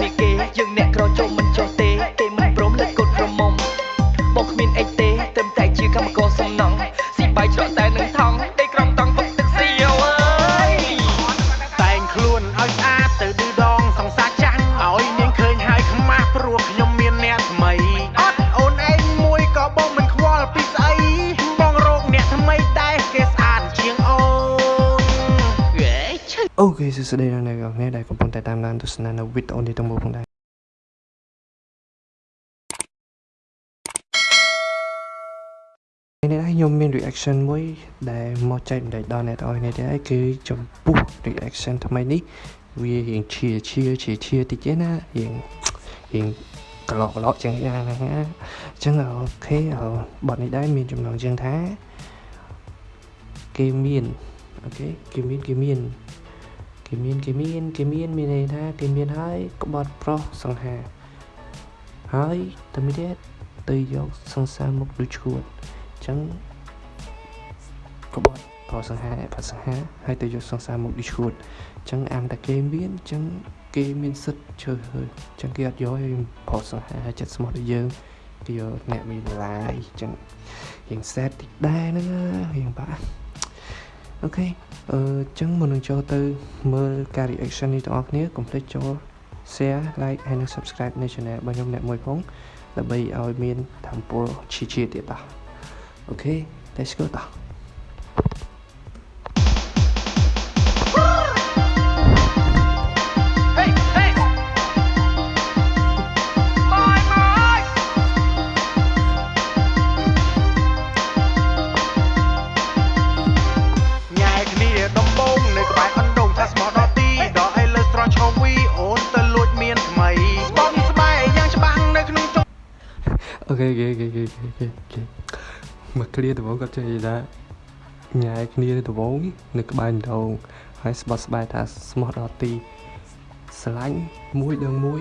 គ្នាគេយើងអ្នកក្រចុំមិ okay សួស្តីដល់អ្នកនរគ្នាដែលកំពុងតែតាមដានទស្សនានៅវីដេអូនេះទាំងមូលផងដែរនេះដែរខ្ញុំមាន reaction មួយដែលមកចែករំលែកដល់អ្នកទាំងអស់គ្នាដែរគឺចំពោះ reaction ថ្មីនេះវារៀងឈៀឈៀឈៀឈៀតិចទេណារៀងរៀងក្លោកក្លោកចឹងណាណាអញ្ចឹង okay បទនេះដែរមានចំណងជើងថាគេមានអូខេគេមានគេមាន គេមានគេមានគេមានមានន័យថាគេមានហើយក្បត់ប្រុសសង្ហា ហើយតែមួយទៀតទៅយកសង្សារមកដូចឈួតអញ្ចឹងក្បត់ប្រុសសង្ហាប្រុសសង្ហាហើយទៅយកសង្សារមកដូចឈួតអញ្ចឹងអានតែគេមានអញ្ចឹងគេមានសិទ្ធជើហើយអញ្ចឹងគេអត់យកឲ្យប្រុសសង្ហាចិត្តស្មោះទៅយើងគេយកអ្នកមានឡាយអញ្ចឹងរៀងសែតតិចដែរហ្នឹងរៀងបាក់ អូខេអឺចឹងមុននឹងចូលទៅមើលការ reaction នេះទាំងអស់គ្នាកុំភ្លេចចូល share like ហើយនិង subscribe នៅ channel របស់ខ្ញុំអ្នកមួយផងដើម្បីឲ្យមានធម៌ពលឈីឈីទៀតតោះអូខេ let's go តោះ ខេអូខេអូខេអូខេអូខេអូខេមក clear ដំបងគាត់ចេះនិយាយថាញ៉ែគ្នាដំបងនៅក្បែរដងហើយស្បត់ស្បែកថាស្មោះដល់ទីស្រឡាញ់មួយដងមួយ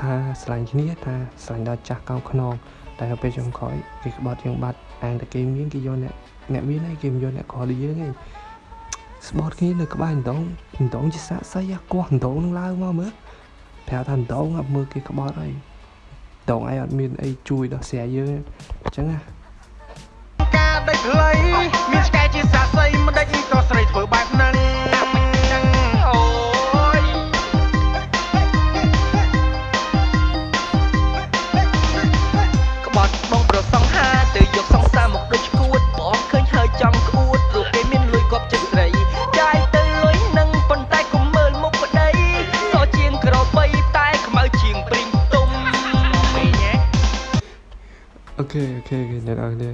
ថាស្រឡាញ់គ្នាថាស្រឡាញ់ដល់ចាស់កោងខ្នងតែនៅពេលចុងក្រោយគេក្បត់យើងបាត់អាងតែគេមានគេយកអ្នកអ្នកមានហើយគេមិនយកអ្នកក្រដូចយើងទេស្បត់គ្នានៅក្បែរដងដងជាសាក់សីអាកោះដងនឹងឡើងមកមើលប្រាប់ថាដងអត់មើលគេក្បត់ហើយ ដងឯងអត់មានអីជួយដល់ស្រែយើងអញ្ចឹងណាការដេកខ្លីមានឆ្កែជាសាស័យមិនដេចក៏ស្រីធ្វើ ខេអូខេអូខេអ្នកនរគ្នា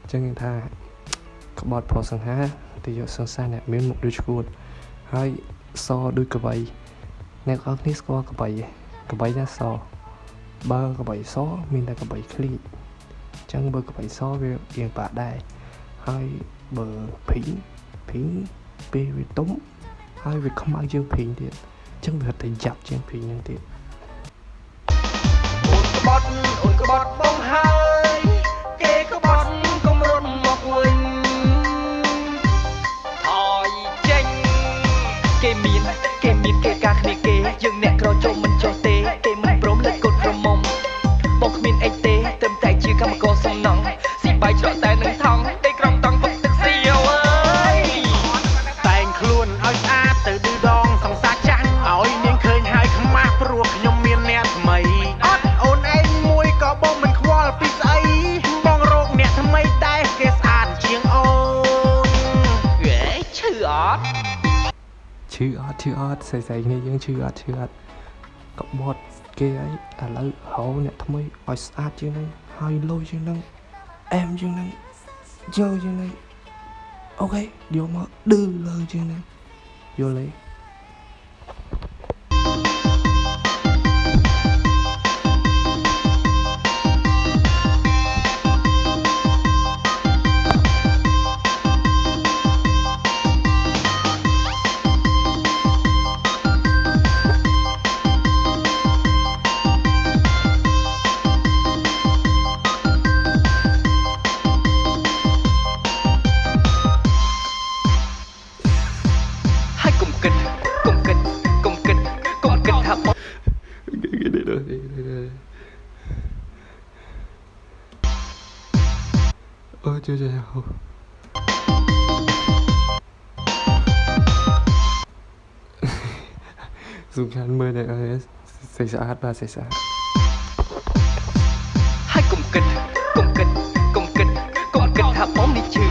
អញ្ចឹងថាក្បត់ផុសសង្ហាទៅយកសង្សារអ្នកមានមុខដូចឈួតហើយសដូចកបៃអ្នកនរគ្នាស្គាល់កបៃទេកបៃណាសបើកបៃសមានតែកបៃឃ្លីអញ្ចឹងបើកបៃសវារៀងបាក់ដែរហើយបើភីងភីងពេលវាទុំហើយវាខ្មៅជាងភីងទៀតអញ្ចឹងវាហិតតែយ៉ាប់ជាងភីងហ្នឹងទៀតអូនក្បត់អូនក្បត់បងហើយ គេ ត់ឈឺអត់ស្អីស្អីគ្នាយើងឈឺអត់ឈឺអត់កបត់គេហើយឥឡូវហៅអ្នកថ្មីឲ្យស្អាតជាងហ្នឹងហើយលុយជាងហ្នឹងអែមជាងហ្នឹងយកជាងហ្នឹងអូខេយកមកឌឺលើជាងហ្នឹងយល់ទេ đây đây đây đây ơ chưa chưa chưa dùng khăn mưa này ơi xảy ra ba xảy ra ហើយកុំគិតកុំគិតកុំគិតកុំគិ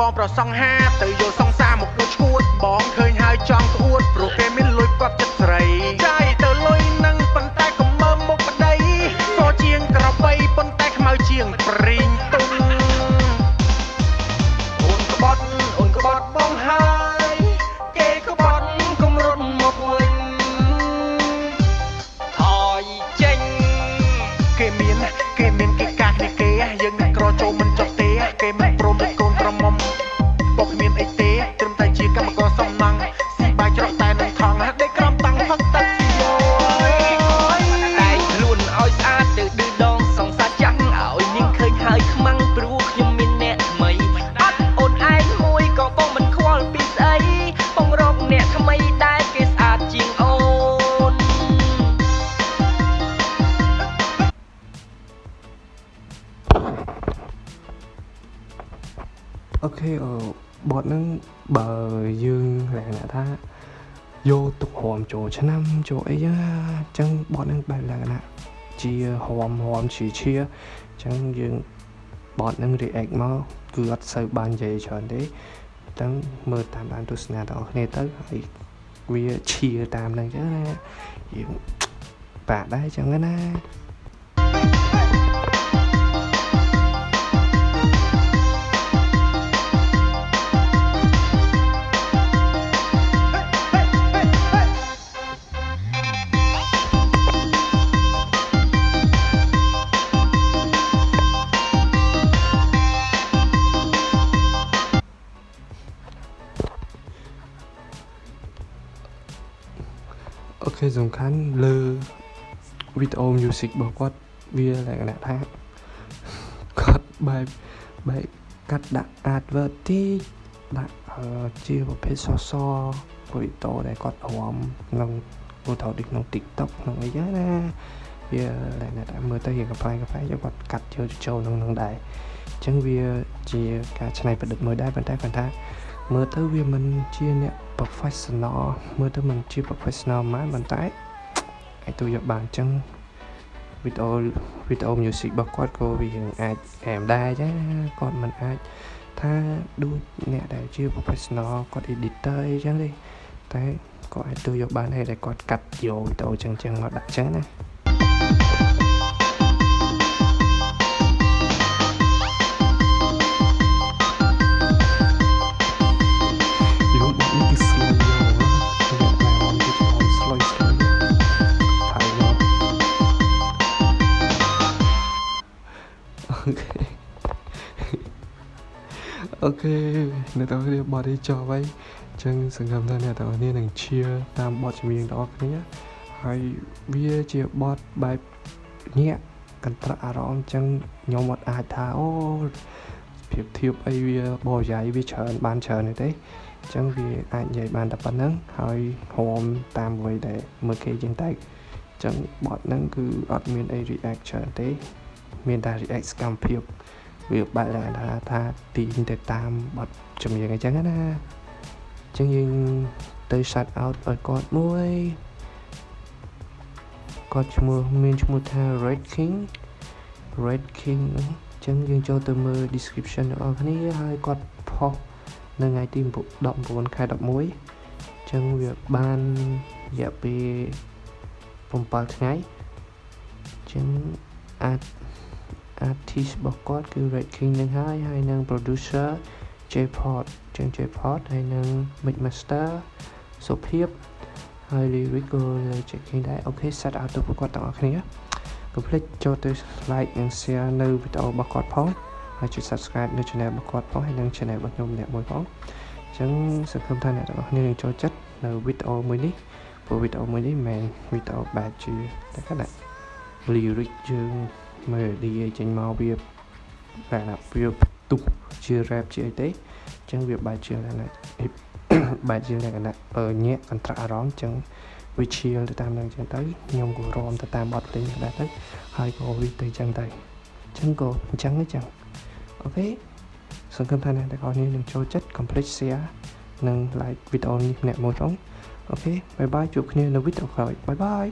បត់បងប្រសងហាទៅយកសង្សារមកដូចឈួតបងឃើញហើយចង់ក្អួតព្រោះ អូខេអឺបតហ្នឹងបើយើងលក្ខណៈថាយកទុកហមចូលឆ្នាំចូលអីចឹងអញ្ចឹងបតហ្នឹងបែបលក្ខណៈជាហមហមជាជាអញ្ចឹងយើងបតហ្នឹង react មកគឺអត់សូវបាននិយាយច្រើនទេតែមើលតាមដានទស្សនាទាំងអស់គ្នាទៅហើយវាឈៀតាមហ្នឹងចឹងណាយើងបាក់ដែរចឹងណា វីដេអូ music របស់គាត់វាលក្ខណៈថាគាត់បែបបែបកាត់ដាក់ advert តិចដាក់អឺជាប្រភេទសសរវីដេអូដែលគាត់រំក្នុងឧទាហរណ៍ដូចក្នុង TikTok ក្នុងអីចឹងណាវាលក្ខណៈថាមើលទៅរៀងកំ pl ែងកំ pl ែងគាត់កាត់ចូលចូលក្នុងហ្នឹងដែរអញ្ចឹងវាជាការច្នៃប្រឌិតមួយដែរប៉ុន្តែគាត់ថា មើលទៅវាមិនជាអ្នក professional មើលទៅមិនជា professional ហ្មងប៉ុន្តែ អាចទៅយកបានអញ្ចឹងវីដេអូវីដេអូ music របស់គាត់ក៏វាអាចអែមដែរអញ្ចឹងគាត់មិនអាចថាដូចអ្នកដែលជា professional គាត់ editor អីចឹងទេតែក៏អាចទៅយកបានដែរតែគាត់កាត់យកវីដេអូចឹងចឹងមកដាក់ចឹងណា Ok. Ok អ្នកទាំងអស់គ្នាបត់នេះចប់ហើយអញ្ចឹងសង្ឃឹមថាអ្នកទាំងអស់គ្នានឹងឈៀតាមបទចម្រៀងទាំងអស់គ្នាហើយវាជាបទបែបញាក់កន្ត្រាក់អារម្មណ៍អញ្ចឹងខ្ញុំអត់អាចថាអូភាពធៀបអីវាបរិយាយវាច្រើនបានច្រើនទេទេអញ្ចឹងវាអាចនិយាយបានតែប៉ុណ្្នឹងហើយហមតាមអ្វីដែលមើលគេជាងតែអញ្ចឹងបត់ហ្នឹងគឺអត់មានអី react ច្រើនទេ មានតែ react សកម្មភាពវាបែរឡើងថាថាទីងទៅតាមបត់ចម្រៀងអញ្ចឹងណាអញ្ចឹងយើងទៅ shout out ឲ្យគាត់មួយគាត់ឈ្មោះមានឈ្មោះថា Red King Red King ហ្នឹងអញ្ចឹងយើងចូលទៅមើល description របស់គ្នាហើយគាត់ផុសនៅថ្ងៃទី19ខែ11អញ្ចឹងវាបានរយៈពេល7ថ្ងៃអញ្ចឹងអាច artist របស់គាត់ គឺ Red King នឹងហើយហើយនឹង producer J-Pod អញ្ចឹង J-Pod ហើយនឹង Mix Master សុភាព ហើយ lyric ក៏ J King ដែរអូខេ set out ទៅពួកគាត់ទាំងអស់គ្នាកុំភ្លេចចូលទៅ like និង share នៅវីដេអូរបស់គាត់ផងហើយចុច subscribe នៅ channel របស់គាត់ផងហើយនិង channel របស់ខ្ញុំម្នាក់មួយផងអញ្ចឹងសង្ឃឹមថាអ្នកទាំងអស់គ្នានឹងចូលចិត្តនៅវីដេអូមួយនេះព្រោះវីដេអូមួយនេះមិនមែនវីដេអូបែបជាតែគាត់ដាក់ lyric យើង melody អីចេញមកវាបែបណាវាទុះជា rap ជាអីទេអញ្ចឹងវាបែបជាលក្ខណៈបែបជាលក្ខណៈអឺញាក់អន្តរអារម្មណ៍អញ្ចឹងវាឈៀលទៅតាមនឹងអញ្ចឹងទៅខ្ញុំក៏រំទៅតាមបទភ្លេងដែរទៅហើយក៏វាទៅអញ្ចឹងទៅអញ្ចឹងក៏អញ្ចឹងអញ្ចឹងokay សង្ឃឹមថាអ្នកទាំងអស់គ្នានឹងចូលចិត្ត comment share និង like វីដេអូនេះម្នាក់មួយផង okay bye bye ជួបគ្នានៅវីដេអូក្រោយ bye bye